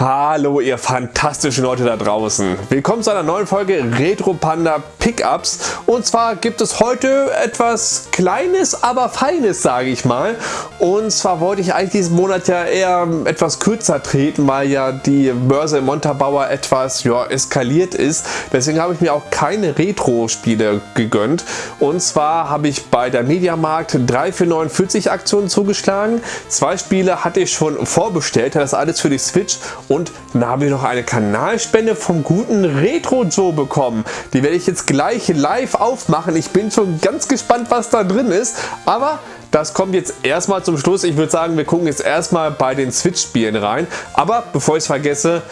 Hallo ihr fantastischen Leute da draußen. Willkommen zu einer neuen Folge Retro Panda Pickups. Und zwar gibt es heute etwas Kleines, aber Feines, sage ich mal. Und zwar wollte ich eigentlich diesen Monat ja eher etwas kürzer treten, weil ja die Börse im Montabaur etwas ja, eskaliert ist. Deswegen habe ich mir auch keine Retro-Spiele gegönnt. Und zwar habe ich bei der Mediamarkt 3 für 49 Aktionen zugeschlagen. Zwei Spiele hatte ich schon vorbestellt, das alles für die Switch und dann haben wir noch eine Kanalspende vom guten Retro Joe bekommen. Die werde ich jetzt gleich live aufmachen. Ich bin schon ganz gespannt, was da drin ist. Aber das kommt jetzt erstmal zum Schluss. Ich würde sagen, wir gucken jetzt erstmal bei den Switch-Spielen rein. Aber bevor ich es vergesse,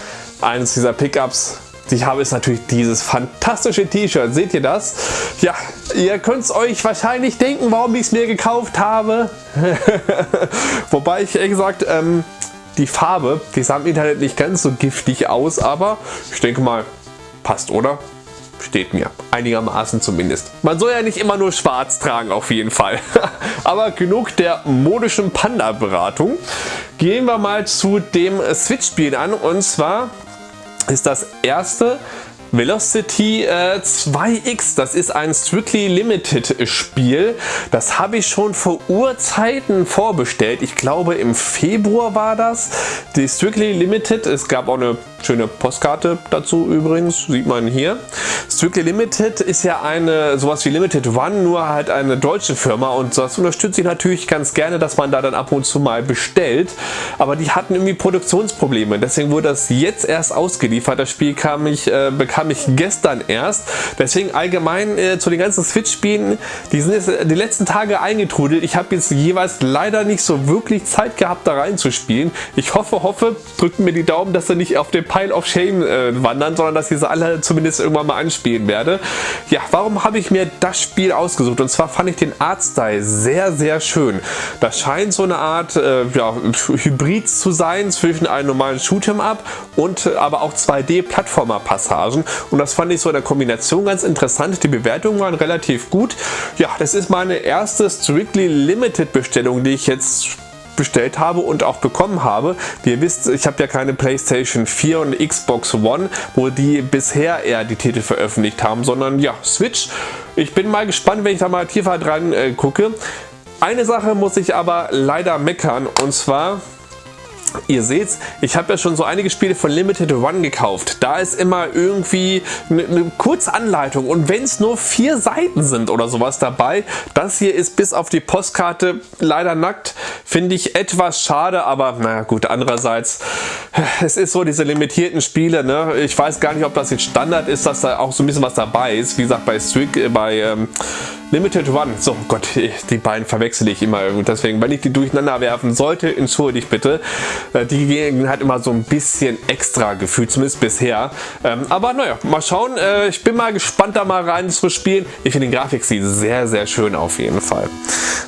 eines dieser Pickups ich habe ist natürlich dieses fantastische T-Shirt. Seht ihr das? Ja, ihr könnt es euch wahrscheinlich denken, warum ich es mir gekauft habe. Wobei ich ehrlich gesagt ähm, die Farbe, die sah im Internet nicht ganz so giftig aus, aber ich denke mal, passt, oder? Steht mir. Einigermaßen zumindest. Man soll ja nicht immer nur schwarz tragen, auf jeden Fall. aber genug der modischen Panda-Beratung. Gehen wir mal zu dem Switch-Spiel an. Und zwar ist das erste Velocity äh, 2X, das ist ein Strictly Limited Spiel. Das habe ich schon vor Urzeiten vorbestellt. Ich glaube im Februar war das. Die Strictly Limited, es gab auch eine schöne Postkarte dazu übrigens, sieht man hier. Strictly Limited ist ja eine sowas wie Limited One, nur halt eine deutsche Firma und das unterstütze ich natürlich ganz gerne, dass man da dann ab und zu mal bestellt. Aber die hatten irgendwie Produktionsprobleme, deswegen wurde das jetzt erst ausgeliefert. Das Spiel kam ich, äh, bekam ich gestern erst. Deswegen allgemein äh, zu den ganzen Switch-Spielen, die sind jetzt die letzten Tage eingetrudelt. Ich habe jetzt jeweils leider nicht so wirklich Zeit gehabt, da reinzuspielen. Ich hoffe, hoffe, drückt mir die Daumen, dass er nicht auf dem Pile of Shame äh, wandern, sondern dass ich sie alle zumindest irgendwann mal anspielen werde. Ja, warum habe ich mir das Spiel ausgesucht? Und zwar fand ich den Artstyle sehr, sehr schön. Das scheint so eine Art äh, ja, Hybrid zu sein zwischen einem normalen Shoot'em Up und äh, aber auch 2D-Plattformer-Passagen. Und das fand ich so in der Kombination ganz interessant. Die Bewertungen waren relativ gut. Ja, das ist meine erste Strictly Limited Bestellung, die ich jetzt bestellt habe und auch bekommen habe. Wie ihr wisst, ich habe ja keine Playstation 4 und Xbox One, wo die bisher eher die Titel veröffentlicht haben, sondern ja, Switch. Ich bin mal gespannt, wenn ich da mal tiefer dran äh, gucke. Eine Sache muss ich aber leider meckern und zwar Ihr seht, ich habe ja schon so einige Spiele von Limited One gekauft. Da ist immer irgendwie eine, eine Kurzanleitung und wenn es nur vier Seiten sind oder sowas dabei, das hier ist bis auf die Postkarte leider nackt, finde ich etwas schade, aber naja gut, andererseits, es ist so diese limitierten Spiele, ne? ich weiß gar nicht, ob das jetzt Standard ist, dass da auch so ein bisschen was dabei ist, wie gesagt bei Strict, äh, bei ähm, Limited One, so Gott, die beiden verwechsel ich immer. Deswegen, wenn ich die durcheinander werfen sollte, entschuldigt bitte. Äh, die gehen halt immer so ein bisschen extra gefühlt, zumindest bisher. Ähm, aber naja, mal schauen. Äh, ich bin mal gespannt, da mal rein zu spielen. Ich finde den Grafikstil sehr, sehr schön auf jeden Fall.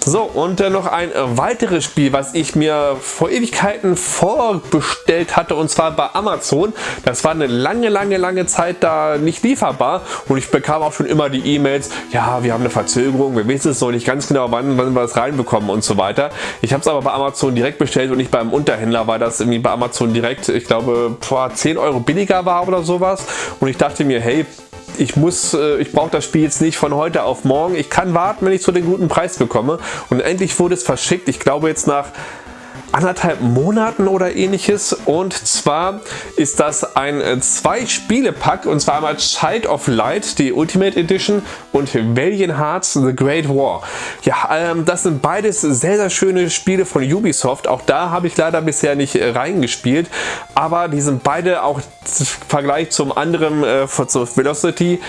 So, und äh, noch ein weiteres Spiel, was ich mir vor Ewigkeiten vorbestellt hatte, und zwar bei Amazon. Das war eine lange, lange, lange Zeit da nicht lieferbar und ich bekam auch schon immer die E-Mails, ja, wir haben eine Verzögerung Verzögerung. Wir wissen es noch nicht ganz genau, wann, wann wir es reinbekommen und so weiter. Ich habe es aber bei Amazon direkt bestellt und nicht beim Unterhändler, weil das irgendwie bei Amazon direkt, ich glaube, vor 10 Euro billiger war oder sowas. Und ich dachte mir, hey, ich muss, äh, ich brauche das Spiel jetzt nicht von heute auf morgen. Ich kann warten, wenn ich zu den guten Preis bekomme. Und endlich wurde es verschickt. Ich glaube jetzt nach anderthalb Monaten oder ähnliches und zwar ist das ein äh, zwei Spiele Pack und zwar einmal Child of Light, die Ultimate Edition und Valiant Hearts The Great War. Ja, ähm, das sind beides sehr, sehr schöne Spiele von Ubisoft. Auch da habe ich leider bisher nicht äh, reingespielt, aber die sind beide auch im Vergleich zum anderen äh, von Velocity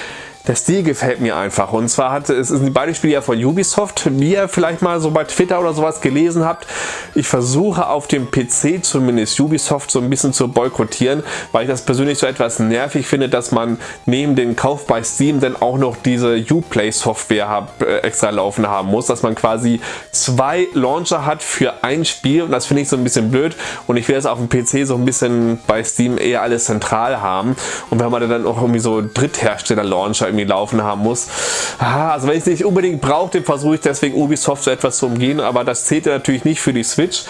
der Stil gefällt mir einfach. Und zwar hat es sind beide Spiele ja von Ubisoft, wie ihr vielleicht mal so bei Twitter oder sowas gelesen habt. Ich versuche auf dem PC zumindest Ubisoft so ein bisschen zu boykottieren, weil ich das persönlich so etwas nervig finde, dass man neben dem Kauf bei Steam dann auch noch diese Uplay Software äh, extra laufen haben muss, dass man quasi zwei Launcher hat für ein Spiel. Und das finde ich so ein bisschen blöd. Und ich will das auf dem PC so ein bisschen bei Steam eher alles zentral haben. Und wenn man dann auch irgendwie so Dritthersteller Launcher irgendwie laufen haben muss. Also wenn ich es nicht unbedingt brauche, dann versuche ich deswegen Ubisoft so etwas zu umgehen, aber das zählt natürlich nicht für die Switch.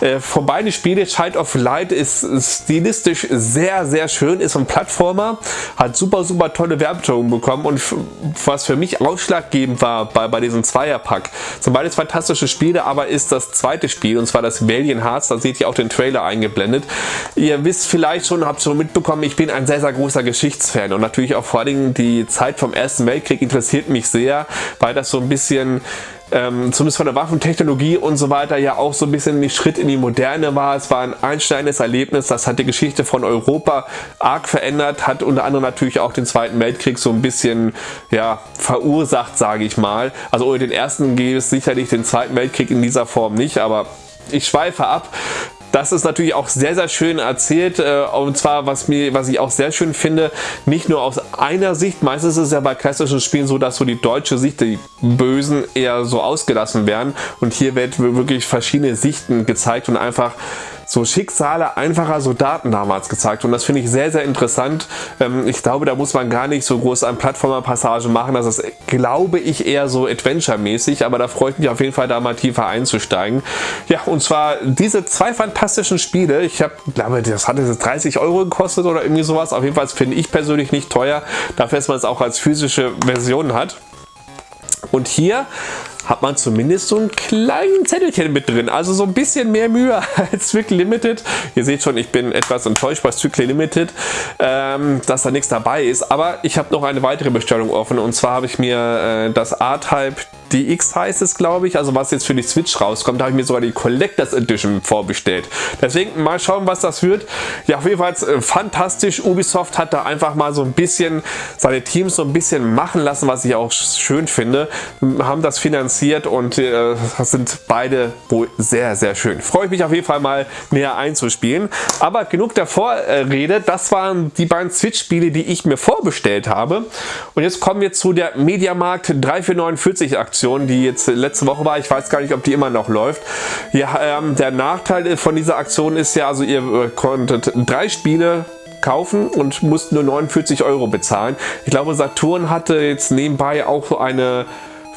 Äh, von beiden Spielen, Child of Light ist stilistisch sehr, sehr schön, ist ein Plattformer, hat super, super tolle Werbeton bekommen und was für mich ausschlaggebend war bei, bei diesem Zweierpack. Sind beides fantastische Spiele, aber ist das zweite Spiel und zwar das Valiant Hearts, da seht ihr auch den Trailer eingeblendet. Ihr wisst vielleicht schon, habt schon mitbekommen, ich bin ein sehr, sehr großer Geschichtsfan und natürlich auch vor allem die Zeit vom Ersten Weltkrieg interessiert mich sehr, weil das so ein bisschen ähm, zumindest von der Waffentechnologie und so weiter ja auch so ein bisschen ein Schritt in die Moderne war. Es war ein einschneidendes Erlebnis, das hat die Geschichte von Europa arg verändert, hat unter anderem natürlich auch den Zweiten Weltkrieg so ein bisschen ja, verursacht, sage ich mal. Also ohne den ersten gäbe es sicherlich den Zweiten Weltkrieg in dieser Form nicht, aber ich schweife ab. Das ist natürlich auch sehr, sehr schön erzählt äh, und zwar, was, mir, was ich auch sehr schön finde, nicht nur aus einer Sicht, meistens ist es ja bei klassischen Spielen so, dass so die deutsche Sicht, die Bösen eher so ausgelassen werden. Und hier wird wirklich verschiedene Sichten gezeigt und einfach so Schicksale einfacher Soldaten damals gezeigt und das finde ich sehr, sehr interessant. Ähm, ich glaube, da muss man gar nicht so groß an Plattformer-Passagen machen, das ist, glaube ich, eher so Adventure-mäßig, aber da freut mich auf jeden Fall, da mal tiefer einzusteigen. Ja, und zwar diese zwei fantastischen Spiele, ich habe, glaube, das hat jetzt 30 Euro gekostet oder irgendwie sowas, auf jeden Fall finde ich persönlich nicht teuer, dafür, dass man es auch als physische Version hat. Und hier hat man zumindest so ein kleinen Zettelchen mit drin. Also so ein bisschen mehr Mühe als Strictly Limited. Ihr seht schon, ich bin etwas enttäuscht bei Strictly Limited, ähm, dass da nichts dabei ist. Aber ich habe noch eine weitere Bestellung offen. Und zwar habe ich mir äh, das R-Type DX heißt es, glaube ich. Also was jetzt für die Switch rauskommt, habe ich mir sogar die Collectors Edition vorbestellt. Deswegen mal schauen, was das wird. Ja, auf jeden Fall äh, fantastisch. Ubisoft hat da einfach mal so ein bisschen seine Teams so ein bisschen machen lassen, was ich auch schön finde. Haben das finanziert und äh, sind beide wohl sehr, sehr schön. Freue ich mich auf jeden Fall mal näher einzuspielen. Aber genug der Vorrede. Das waren die beiden Switch-Spiele, die ich mir vorbestellt habe. Und jetzt kommen wir zu der Mediamarkt 3449 Aktion. Die jetzt letzte Woche war. Ich weiß gar nicht, ob die immer noch läuft. Ja, ähm, der Nachteil von dieser Aktion ist ja, also ihr äh, konntet drei Spiele kaufen und mussten nur 49 Euro bezahlen. Ich glaube, Saturn hatte jetzt nebenbei auch eine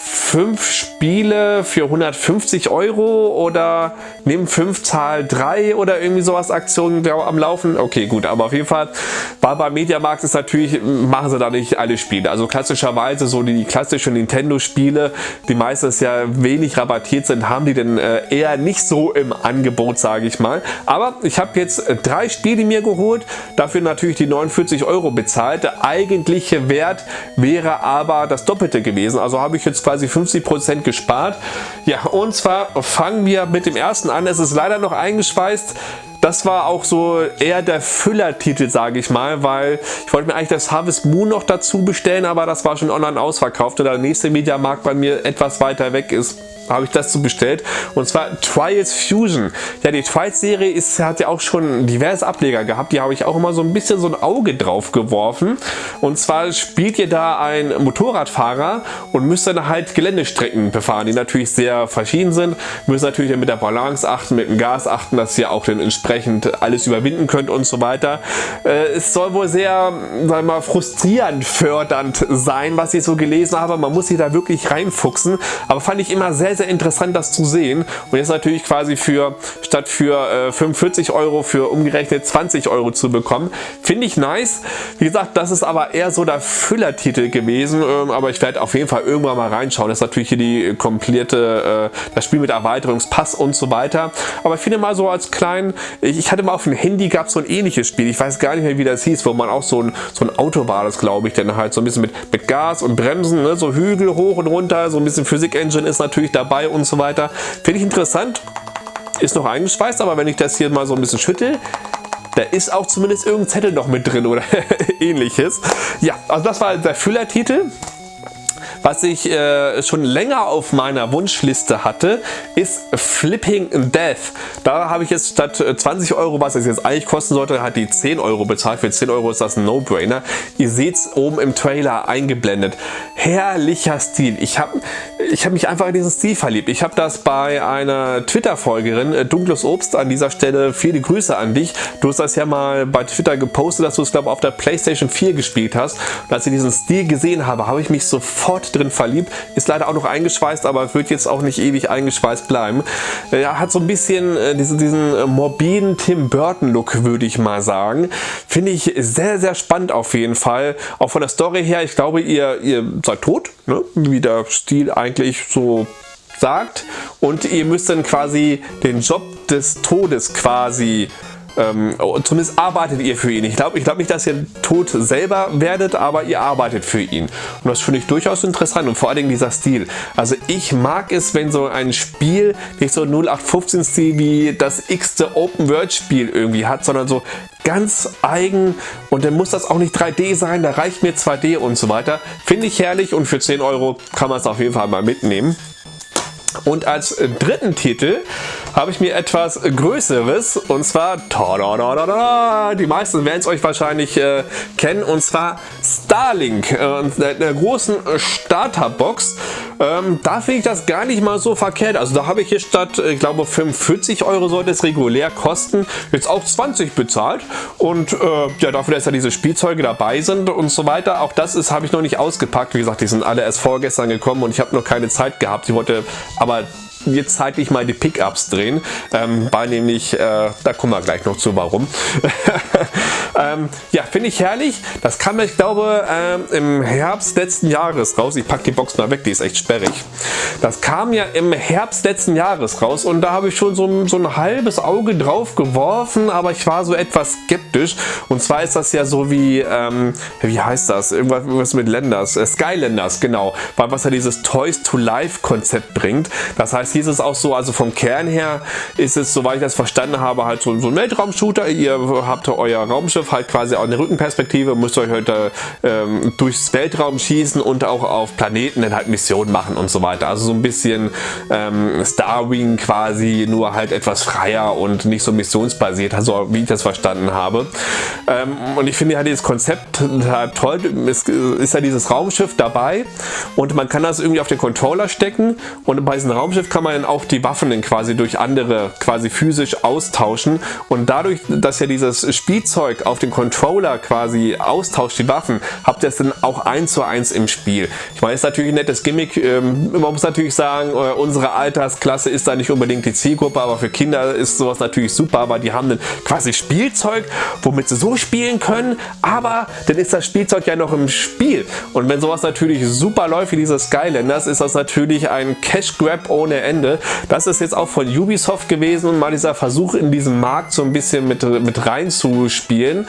fünf Spiele für 150 Euro oder nimm 5 Zahl 3 oder irgendwie sowas Aktionen am Laufen. Okay, gut, aber auf jeden Fall war bei Mediamarkt ist natürlich, machen sie da nicht alle Spiele. Also klassischerweise so die klassischen Nintendo Spiele, die meistens ja wenig rabattiert sind, haben die denn äh, eher nicht so im Angebot, sage ich mal. Aber ich habe jetzt drei Spiele mir geholt, dafür natürlich die 49 Euro bezahlt. Der eigentliche Wert wäre aber das Doppelte gewesen. Also habe ich jetzt quasi 50% gespart. Ja, und zwar fangen wir mit dem ersten an. Es ist leider noch eingeschweißt. Das war auch so eher der Füllertitel, sage ich mal, weil ich wollte mir eigentlich das Harvest Moon noch dazu bestellen, aber das war schon online ausverkauft und der nächste Mediamarkt bei mir etwas weiter weg ist habe ich das so bestellt. Und zwar Trials Fusion. Ja, die Trials Serie ist, hat ja auch schon diverse Ableger gehabt, die habe ich auch immer so ein bisschen so ein Auge drauf geworfen. Und zwar spielt ihr da ein Motorradfahrer und müsst dann halt Geländestrecken befahren, die natürlich sehr verschieden sind, müsst natürlich mit der Balance achten, mit dem Gas achten, dass ihr auch dann entsprechend alles überwinden könnt und so weiter. Äh, es soll wohl sehr, sagen wir mal, frustrierend fördernd sein, was ich so gelesen habe, man muss sich da wirklich reinfuchsen, aber fand ich immer sehr, sehr interessant, das zu sehen. Und jetzt natürlich quasi für, statt für äh, 45 Euro, für umgerechnet 20 Euro zu bekommen. Finde ich nice. Wie gesagt, das ist aber eher so der Füllertitel gewesen, ähm, aber ich werde auf jeden Fall irgendwann mal reinschauen. Das ist natürlich hier die komplette, äh, das Spiel mit Erweiterungspass und so weiter. Aber ich finde mal so als kleinen, ich hatte mal auf dem Handy gab so ein ähnliches Spiel, ich weiß gar nicht mehr wie das hieß, wo man auch so ein, so ein Auto war das glaube ich, dann halt so ein bisschen mit, mit Gas und Bremsen, ne? so Hügel hoch und runter, so ein bisschen Physik-Engine ist natürlich da dabei und so weiter. Finde ich interessant. Ist noch eingeschweißt, aber wenn ich das hier mal so ein bisschen schüttel, da ist auch zumindest irgendein Zettel noch mit drin oder ähnliches. Ja, also das war der Füllertitel. Was ich äh, schon länger auf meiner Wunschliste hatte, ist Flipping Death. Da habe ich jetzt statt 20 äh, Euro, was es jetzt eigentlich kosten sollte, hat die 10 Euro bezahlt. Für 10 Euro ist das ein No-Brainer. Ihr seht es oben im Trailer eingeblendet. Herrlicher Stil. Ich habe ich hab mich einfach in diesen Stil verliebt. Ich habe das bei einer Twitter-Folgerin, äh, Dunkles Obst, an dieser Stelle viele Grüße an dich. Du hast das ja mal bei Twitter gepostet, dass du es glaube auf der Playstation 4 gespielt hast. Und als ich diesen Stil gesehen habe, habe ich mich sofort drin verliebt. Ist leider auch noch eingeschweißt, aber wird jetzt auch nicht ewig eingeschweißt bleiben. Er hat so ein bisschen äh, diesen, diesen äh, morbiden Tim Burton Look, würde ich mal sagen. Finde ich sehr, sehr spannend auf jeden Fall. Auch von der Story her, ich glaube, ihr, ihr seid tot, ne? wie der Stil eigentlich so sagt. Und ihr müsst dann quasi den Job des Todes quasi ähm, zumindest arbeitet ihr für ihn. Ich glaube ich glaub nicht, dass ihr tot selber werdet, aber ihr arbeitet für ihn. Und das finde ich durchaus interessant und vor allen Dingen dieser Stil. Also ich mag es, wenn so ein Spiel nicht so 0815 Stil wie das x-te Open World Spiel irgendwie hat, sondern so ganz eigen und dann muss das auch nicht 3D sein, da reicht mir 2D und so weiter. Finde ich herrlich und für 10 Euro kann man es auf jeden Fall mal mitnehmen. Und als dritten Titel habe ich mir etwas Größeres und zwar, die meisten werden es euch wahrscheinlich äh, kennen, und zwar Starlink, äh, der großen Starterbox. Ähm, da finde ich das gar nicht mal so verkehrt. Also da habe ich hier statt, ich glaube 45 Euro sollte es regulär kosten, jetzt auch 20 bezahlt. Und äh, ja, dafür, dass ja diese Spielzeuge dabei sind und so weiter, auch das ist habe ich noch nicht ausgepackt. Wie gesagt, die sind alle erst vorgestern gekommen und ich habe noch keine Zeit gehabt. Ich wollte aber jetzt zeitlich mal die Pickups drehen, ähm, weil nämlich, äh, da kommen wir gleich noch zu, warum. ähm, ja, finde ich herrlich. Das kam, ich glaube, ähm, im Herbst letzten Jahres raus. Ich packe die Box mal weg, die ist echt sperrig. Das kam ja im Herbst letzten Jahres raus und da habe ich schon so, so ein halbes Auge drauf geworfen, aber ich war so etwas skeptisch. Und zwar ist das ja so wie, ähm, wie heißt das? Irgendwas mit Lenders, äh, Skylanders, genau. Weil was ja dieses Toys to Life Konzept bringt. Das heißt, hieß es auch so, also vom Kern her ist es, soweit ich das verstanden habe, halt so, so ein Weltraumshooter. Ihr habt euer Raumschiff halt quasi auch eine Rückenperspektive, müsst euch heute ähm, durchs Weltraum schießen und auch auf Planeten dann halt Missionen machen und so weiter. Also so ein bisschen ähm, Starwing quasi, nur halt etwas freier und nicht so missionsbasiert, also wie ich das verstanden habe. Ähm, und ich finde halt dieses Konzept halt toll. Es ist ja dieses Raumschiff dabei und man kann das irgendwie auf den Controller stecken und bei diesem Raumschiff kann man auch die Waffen dann quasi durch andere quasi physisch austauschen und dadurch, dass ja dieses Spielzeug auf den Controller quasi austauscht, die Waffen, habt ihr es dann auch eins zu eins im Spiel. Ich meine, ist natürlich ein nettes Gimmick. Ähm, man muss natürlich sagen, äh, unsere Altersklasse ist da nicht unbedingt die Zielgruppe, aber für Kinder ist sowas natürlich super, weil die haben dann quasi Spielzeug, womit sie so spielen können, aber dann ist das Spielzeug ja noch im Spiel. Und wenn sowas natürlich super läuft wie diese Skylanders, ist das natürlich ein Cash Grab ohne Ende. Das ist jetzt auch von Ubisoft gewesen mal dieser Versuch in diesen Markt so ein bisschen mit, mit reinzuspielen.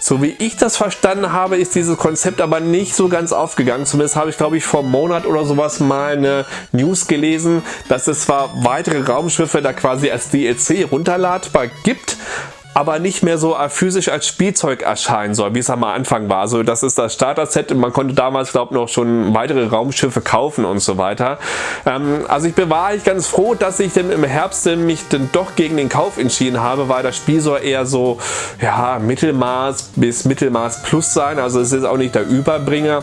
So wie ich das verstanden habe, ist dieses Konzept aber nicht so ganz aufgegangen. Zumindest habe ich, glaube ich, vor einem Monat oder sowas mal eine News gelesen, dass es zwar weitere Raumschiffe da quasi als DLC runterladbar gibt, aber nicht mehr so physisch als Spielzeug erscheinen soll, wie es am Anfang war. Also das ist das Starter-Set man konnte damals glaube ich noch schon weitere Raumschiffe kaufen und so weiter. Ähm, also ich bin eigentlich ganz froh, dass ich denn im Herbst mich dann doch gegen den Kauf entschieden habe, weil das Spiel soll eher so ja, Mittelmaß bis Mittelmaß plus sein. Also es ist auch nicht der Überbringer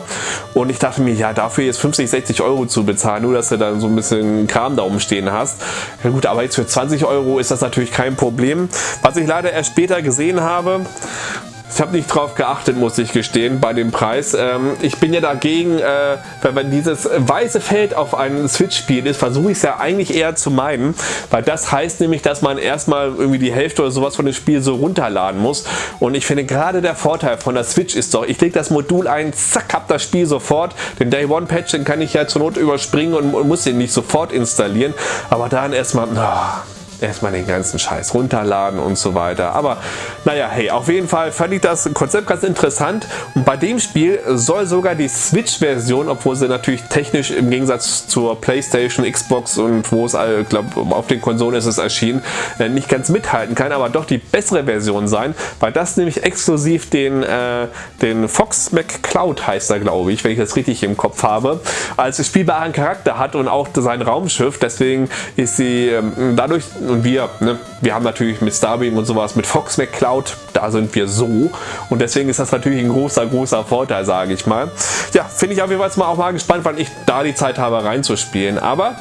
und ich dachte mir, ja dafür jetzt 50, 60 Euro zu bezahlen, nur dass du dann so ein bisschen Kram da umstehen hast. Ja gut, aber jetzt für 20 Euro ist das natürlich kein Problem. Was ich leider erst später gesehen habe. Ich habe nicht drauf geachtet, muss ich gestehen, bei dem Preis. Ähm, ich bin ja dagegen, äh, wenn dieses weiße Feld auf einem Switch-Spiel ist, versuche ich es ja eigentlich eher zu meiden, weil das heißt nämlich, dass man erstmal irgendwie die Hälfte oder sowas von dem Spiel so runterladen muss. Und ich finde gerade der Vorteil von der Switch ist doch, ich lege das Modul ein, zack, hab das Spiel sofort. Den Day One Patch, den kann ich ja zur Not überspringen und, und muss den nicht sofort installieren. Aber dann erstmal, oh, erstmal den ganzen Scheiß runterladen und so weiter. Aber naja, hey, auf jeden Fall fand ich das Konzept ganz interessant und bei dem Spiel soll sogar die Switch-Version, obwohl sie natürlich technisch im Gegensatz zur Playstation, Xbox und wo es, glaube auf den Konsolen ist es erschienen, äh, nicht ganz mithalten kann, aber doch die bessere Version sein, weil das nämlich exklusiv den, äh, den Fox McCloud heißt er, glaube ich, wenn ich das richtig im Kopf habe, als spielbaren Charakter hat und auch sein Raumschiff. Deswegen ist sie ähm, dadurch und wir, ne, wir haben natürlich mit Starbeam und sowas, mit Fox McCloud, da sind wir so. Und deswegen ist das natürlich ein großer, großer Vorteil, sage ich mal. Ja, finde ich auf jeden Fall mal auch mal gespannt, wann ich da die Zeit habe reinzuspielen. Aber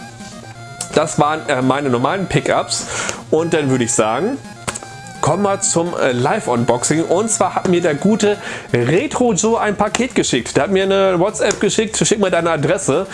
das waren äh, meine normalen Pickups. Und dann würde ich sagen, kommen wir zum äh, Live-Unboxing. Und zwar hat mir der gute Retro Joe ein Paket geschickt. Der hat mir eine WhatsApp geschickt, schick mir deine Adresse.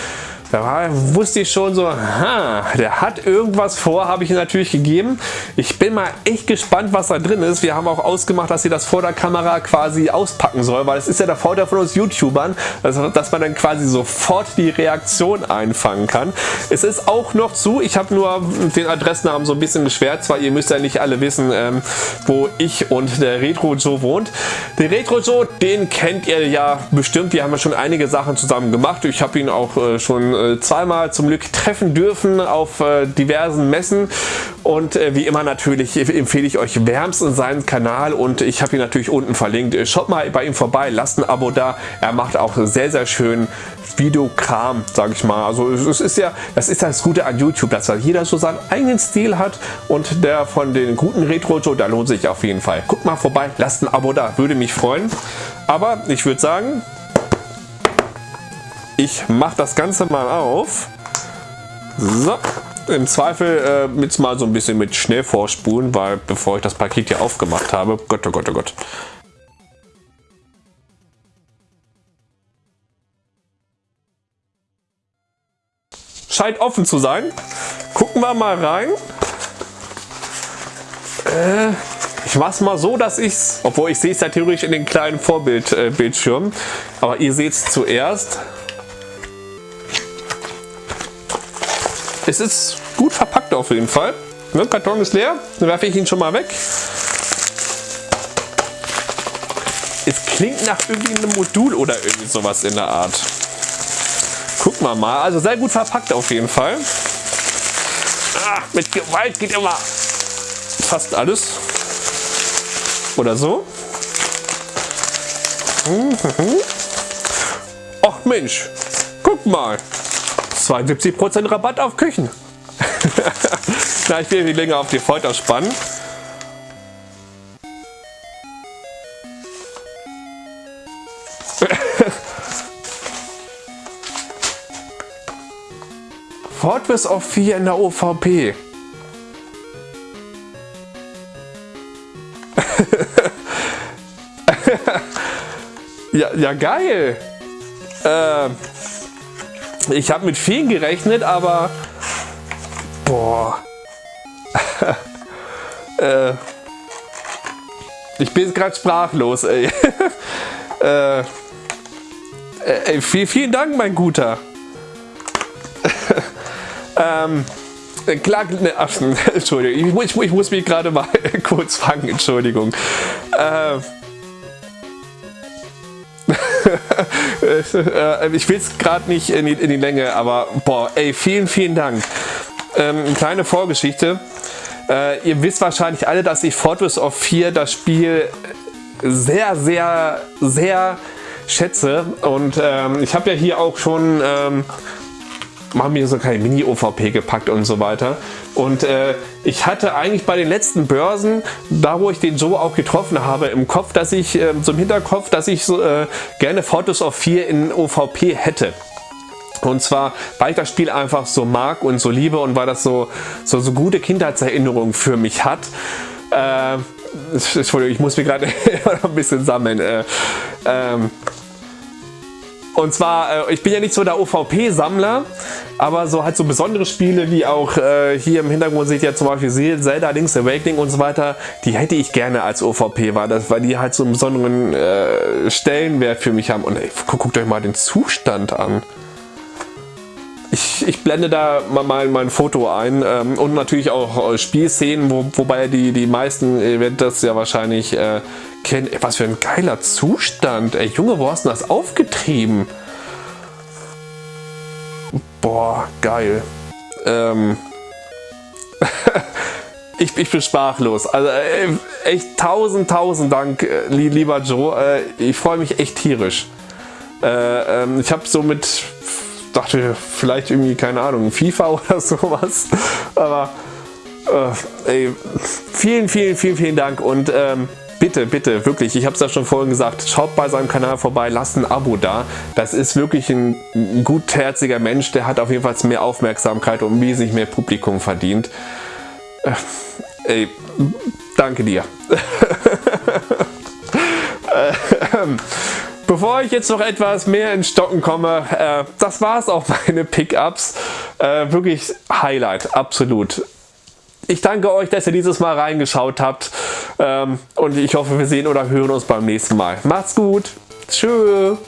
Da wusste ich schon so, ha, der hat irgendwas vor, habe ich ihm natürlich gegeben. Ich bin mal echt gespannt, was da drin ist. Wir haben auch ausgemacht, dass sie das vor der Kamera quasi auspacken soll, weil es ist ja der Vorteil von uns YouTubern, dass man dann quasi sofort die Reaktion einfangen kann. Es ist auch noch zu, ich habe nur den Adressnamen so ein bisschen geschwärzt, weil ihr müsst ja nicht alle wissen, ähm, wo ich und der Retro Joe wohnt. Den Retro Joe, den kennt ihr ja bestimmt, wir haben ja schon einige Sachen zusammen gemacht. Ich habe ihn auch äh, schon äh, zweimal zum Glück treffen dürfen auf äh, diversen Messen und äh, wie immer natürlich empfehle ich euch wärmstens seinen Kanal und ich habe ihn natürlich unten verlinkt. Schaut mal bei ihm vorbei, lasst ein Abo da. Er macht auch sehr sehr schön Videokram, sage ich mal. Also es ist ja, das ist das Gute an YouTube, dass da jeder so seinen eigenen Stil hat und der von den guten Retro Joe, da lohnt sich auf jeden Fall. Guckt mal vorbei, lasst ein Abo da, würde mich freuen. Aber ich würde sagen, ich mache das Ganze mal auf. So, im Zweifel äh, mit mal so ein bisschen mit Schnell vorspulen, weil bevor ich das Paket hier aufgemacht habe, Gott, oh Gott, oh Gott. Scheint offen zu sein. Gucken wir mal rein. Äh, ich mache es mal so, dass ich es, obwohl ich sehe es ja theoretisch in den kleinen Vorbildbildschirm, äh, aber ihr seht es zuerst. Es ist gut verpackt auf jeden Fall. Der Karton ist leer, dann werfe ich ihn schon mal weg. Es klingt nach irgendwie einem Modul oder irgendwie sowas in der Art. Gucken wir mal. Also sehr gut verpackt auf jeden Fall. Ah, mit Gewalt geht immer fast alles. Oder so. Mhm. Ach Mensch, guck mal. 72% Rabatt auf Küchen. Na, ich will die länger auf die Folter spannen. Fortress of 4 in der OVP. ja, ja, geil. Äh, ich habe mit vielen gerechnet, aber boah. äh, ich bin gerade sprachlos, ey. äh, ey. Viel, vielen Dank, mein Guter. ähm, klar, ne, ach, Entschuldigung, ich, ich, ich muss mich gerade mal kurz fangen, Entschuldigung. Äh, Äh, ich will es gerade nicht in die, in die, Länge, aber boah, ey, vielen, vielen Dank. Ähm, kleine Vorgeschichte. Äh, ihr wisst wahrscheinlich alle, dass ich Fortress of 4 das Spiel sehr, sehr, sehr schätze. Und ähm, ich habe ja hier auch schon ähm, machen mir so keine Mini-OVP gepackt und so weiter. Und äh, ich hatte eigentlich bei den letzten Börsen, da wo ich den Joe auch getroffen habe, im Kopf, dass ich, äh, so Hinterkopf, dass ich äh, gerne Photos of 4 in OVP hätte. Und zwar, weil ich das Spiel einfach so mag und so liebe und weil das so, so, so gute Kindheitserinnerungen für mich hat. Äh, Entschuldigung, ich muss mich gerade ein bisschen sammeln. Äh, ähm, und zwar, äh, ich bin ja nicht so der OVP-Sammler, aber so halt so besondere Spiele wie auch äh, hier im Hintergrund seht ihr zum Beispiel Zelda Link's Awakening und so weiter, die hätte ich gerne als OVP, weil, das, weil die halt so einen besonderen äh, Stellenwert für mich haben. Und ey, guckt euch mal den Zustand an. Ich, ich, blende da mal mein, Foto ein ähm, und natürlich auch äh, Spielszenen, wo, wobei die, die meisten, ihr werdet das ja wahrscheinlich äh, kennen. Was für ein geiler Zustand. Ey, Junge, wo hast du das aufgetrieben? Boah, geil. Ähm. ich, ich, bin sprachlos. Also echt tausend, tausend Dank, äh, lieber Joe. Äh, ich freue mich echt tierisch. Äh, ähm, ich habe so mit, dachte vielleicht irgendwie, keine Ahnung, FIFA oder sowas. Aber äh, ey, vielen, vielen, vielen, vielen Dank und ähm, bitte, bitte, wirklich, ich habe es ja schon vorhin gesagt, schaut bei seinem Kanal vorbei, lasst ein Abo da. Das ist wirklich ein gutherziger Mensch, der hat auf jeden Fall mehr Aufmerksamkeit und wesentlich mehr Publikum verdient. Äh, ey, Danke dir. Ähm, bevor ich jetzt noch etwas mehr in Stocken komme, äh, das war es auch meine Pickups. Äh, wirklich Highlight, absolut. Ich danke euch, dass ihr dieses Mal reingeschaut habt ähm, und ich hoffe, wir sehen oder hören uns beim nächsten Mal. Macht's gut. Tschüss.